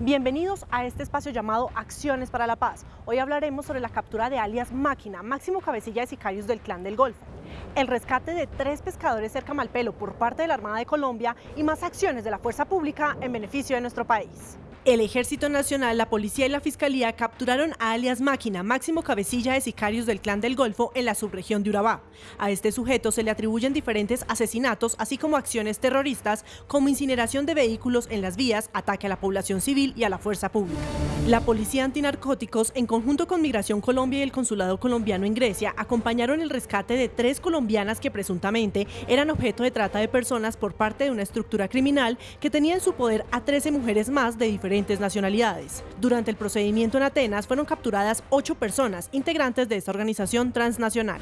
Bienvenidos a este espacio llamado Acciones para la Paz. Hoy hablaremos sobre la captura de alias Máquina, máximo cabecilla de sicarios del Clan del Golfo, el rescate de tres pescadores cerca Malpelo por parte de la Armada de Colombia y más acciones de la fuerza pública en beneficio de nuestro país. El Ejército Nacional, la Policía y la Fiscalía capturaron a alias Máquina, máximo cabecilla de sicarios del Clan del Golfo en la subregión de Urabá. A este sujeto se le atribuyen diferentes asesinatos, así como acciones terroristas como incineración de vehículos en las vías, ataque a la población civil y a la fuerza pública. La Policía Antinarcóticos, en conjunto con Migración Colombia y el Consulado Colombiano en Grecia, acompañaron el rescate de tres colombianas que presuntamente eran objeto de trata de personas por parte de una estructura criminal que tenía en su poder a 13 mujeres más de diferentes nacionalidades. Durante el procedimiento en Atenas fueron capturadas ocho personas integrantes de esta organización transnacional.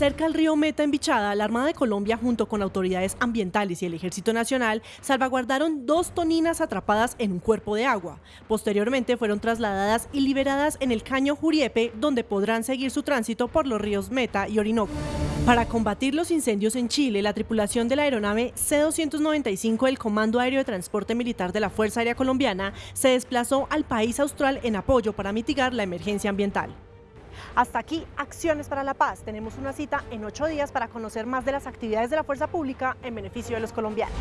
Cerca al río Meta en Bichada, la Armada de Colombia junto con autoridades ambientales y el Ejército Nacional salvaguardaron dos toninas atrapadas en un cuerpo de agua. Posteriormente fueron trasladadas y liberadas en el caño Juriepe, donde podrán seguir su tránsito por los ríos Meta y Orinoco. Para combatir los incendios en Chile, la tripulación de la aeronave C-295 del Comando Aéreo de Transporte Militar de la Fuerza Aérea Colombiana se desplazó al país austral en apoyo para mitigar la emergencia ambiental. Hasta aquí, Acciones para la Paz. Tenemos una cita en ocho días para conocer más de las actividades de la Fuerza Pública en beneficio de los colombianos.